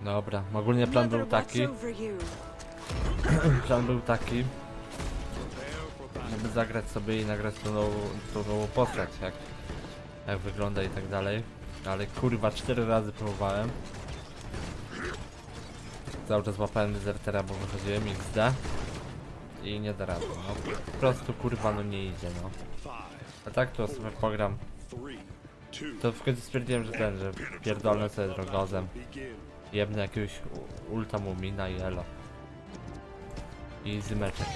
Dobra, ogólnie plan był taki, plan był taki, żeby zagrać sobie i nagrać tą nową, tą nową postać, jak, jak wygląda i tak dalej. Ale kurwa, cztery razy próbowałem. Cały czas łapałem dezertera, bo wychodziłem XD. I nie da rady, no. Po prostu kurwa, no nie idzie, no. A tak to sobie pogram. To w końcu stwierdziłem, że ten, że pierdolę sobie drogozem. Jebnę jakiegoś ulta mumina i elo. I zymeczek.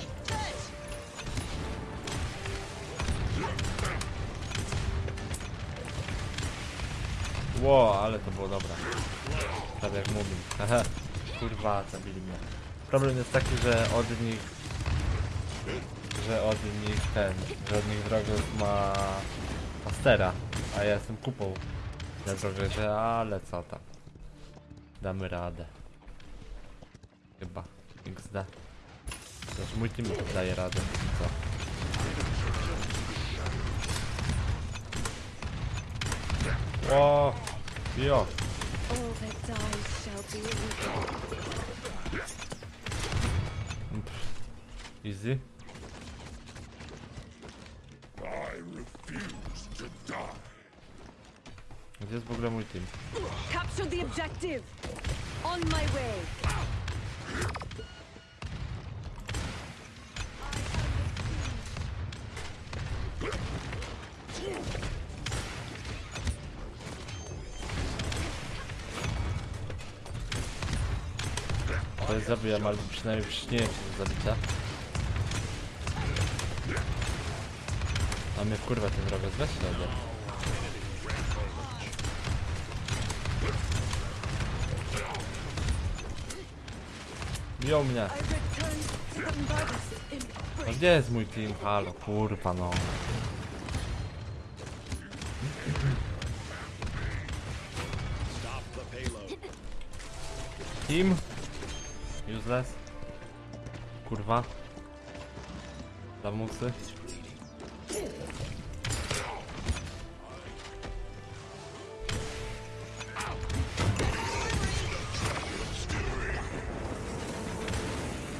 Ło, ale to było dobre. Prawie jak. Haha. Kurwa, zabili mnie. Problem jest taki, że od nich... Że od nich ten... Że od nich Drogos ma... Pastera. A ja jestem kupą. Na Drogosie, ale co tam. Damy radę. Chyba. XD. Znaczy mój team daje radę. Co? O, jo. All that dies shall be Pff. Easy. Gdzie jest w ogóle mój team? Capture the objective. On my way. To jest zabijam, albo przynajmniej przyczyniłem się do zabicia. A mnie kurwa ten drogę weź się Biją mnie. No gdzie jest mój team? Halo, kurwa no. Team? Useless? Kurwa. Lamusy?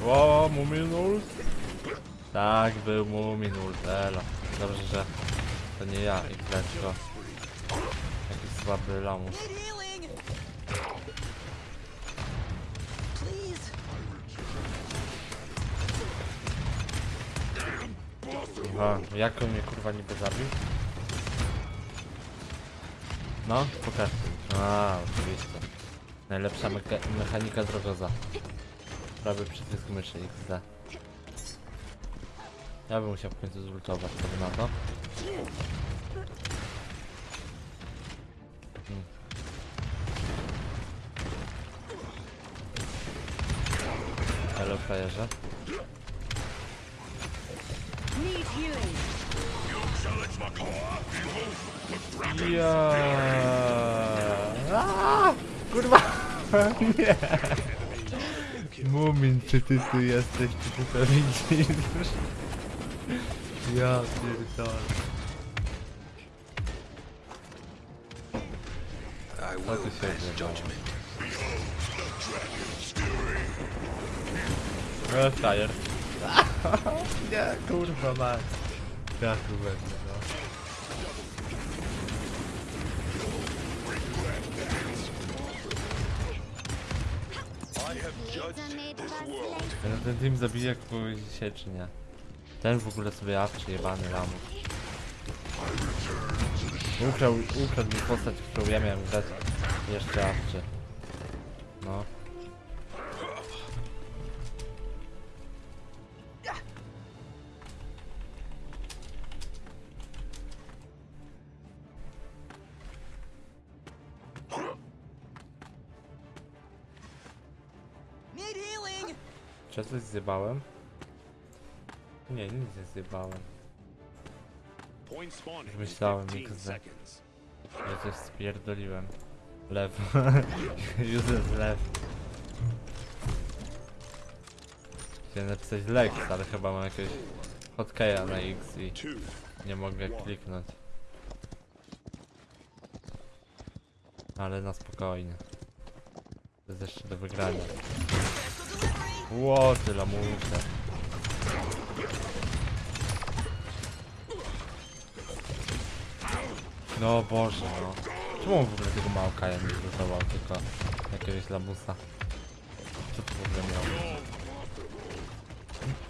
O, Muminul? Tak, był Muminul, elo. Dobrze, że to nie ja i tylko jakiś słaby lamus. Aha, jak on mnie kurwa niby zabił? No, pokaż. A, oczywiście. Najlepsza meka mechanika drogoza. Prawie przycisk myszy XD. Ja bym musiał w końcu zultować, wy na to? Hmm. Hello, frajerze. Ja. Kurwa! Nie! Mumin, ty jesteś, ty to widzisz? Ja pierdolę. I will pass judgment. Nie, kurwa mać. Ja tu będę, no. Ten team zabije kogoś dzisiaj, czy nie? Ten w ogóle sobie awczy, jebany lamus. Ukrał, ukradł mi postać, którą ja miałem grać. Jeszcze awczy. No. Czy ja coś zjebałem? Nie, nic nie zjebałem. In Myślałem, 15 XD. Ja coś spierdoliłem. Lew. Useless lew. Chciałem napisać Lex, ale chyba mam jakiegoś hotkeya na X i nie mogę kliknąć. Ale na spokojnie. To jest jeszcze do wygrania. Ło, ty lamusie. No Boże, no. Czemu w ogóle tego małkaja nie zlutował, tylko jakiegoś lamusa? Co to w ogóle miało?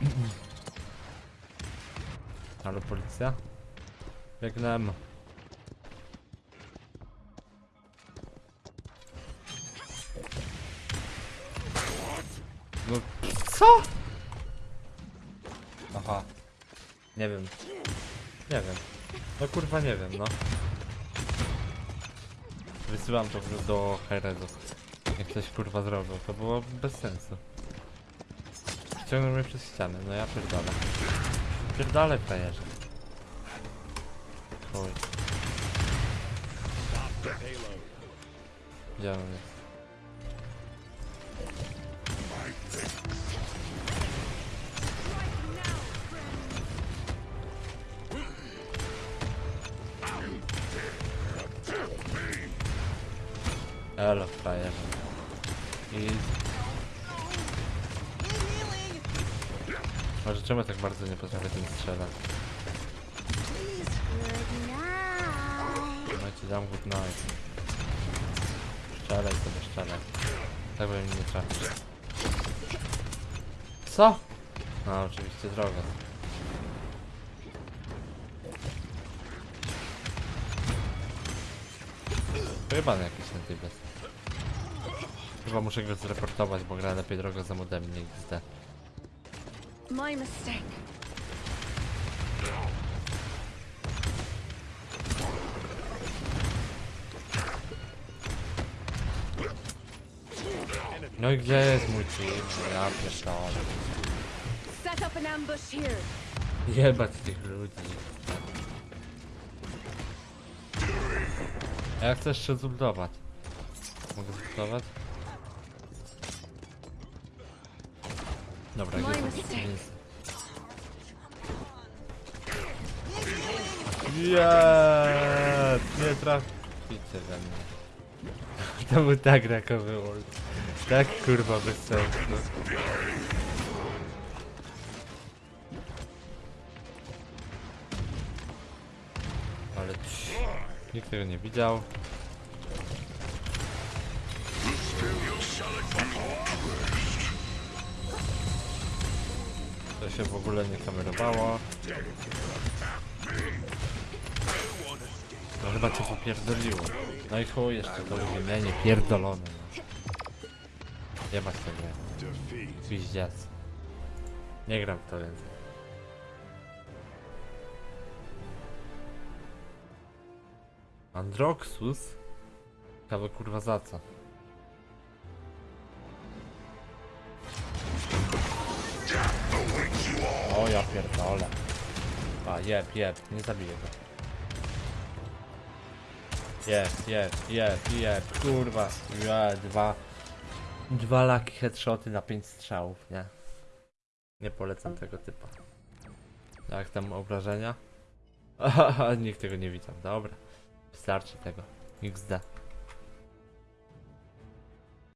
Halo policja? Biegnę. No co? Aha. Nie wiem. Nie wiem. No kurwa nie wiem, no. Wysyłam to do herezów. Jak ktoś kurwa zrobił, to było bez sensu. Ściągnął mnie przez ścianę, no ja pierdolę. Pierdolę frajerze. Chuj. Gdzie on jest? Elo, frajerze. I... Może czemu tak bardzo nie potrafię tym strzelać? Ci dam good night. Strzelaj sobie, strzelaj. Tak bym nie trafił. Co? No oczywiście droga. Chyba na jakiś ten typ jest. Chyba muszę go zreportować, bo gra lepiej drogo za modem, nie XD. My mistake. No i gdzie jest mój? No Ja pierdolę. Set up an ambush here. Jebać tych ludzi. A ja chcę jeszcze zultować. Mogę zultować? Dobra, gdzie to jest? Nie traficie we mnie. To był tak rakowy ult. Tak kurwa bez sensu. Ale nikt tego nie widział. To się w ogóle nie kamerowało. No chyba cię popierdoliło. No i chuj jeszcze to uziemienie pierdolone. No. Jebać tę grę. Nie gram w to więcej. Androxus? Ciekawe kurwa za co? O ja pierdolę. A jeb, jeb, nie zabiję go. Jeb, jeb, jeb, jeb, kurwa. Ja, dwa. Dwa lucky headshoty na pięć strzałów, nie? Nie polecam tego typa. Jak tam obrażenia? Nikt tego nie widział, dobra. Wystarczy tego. XD.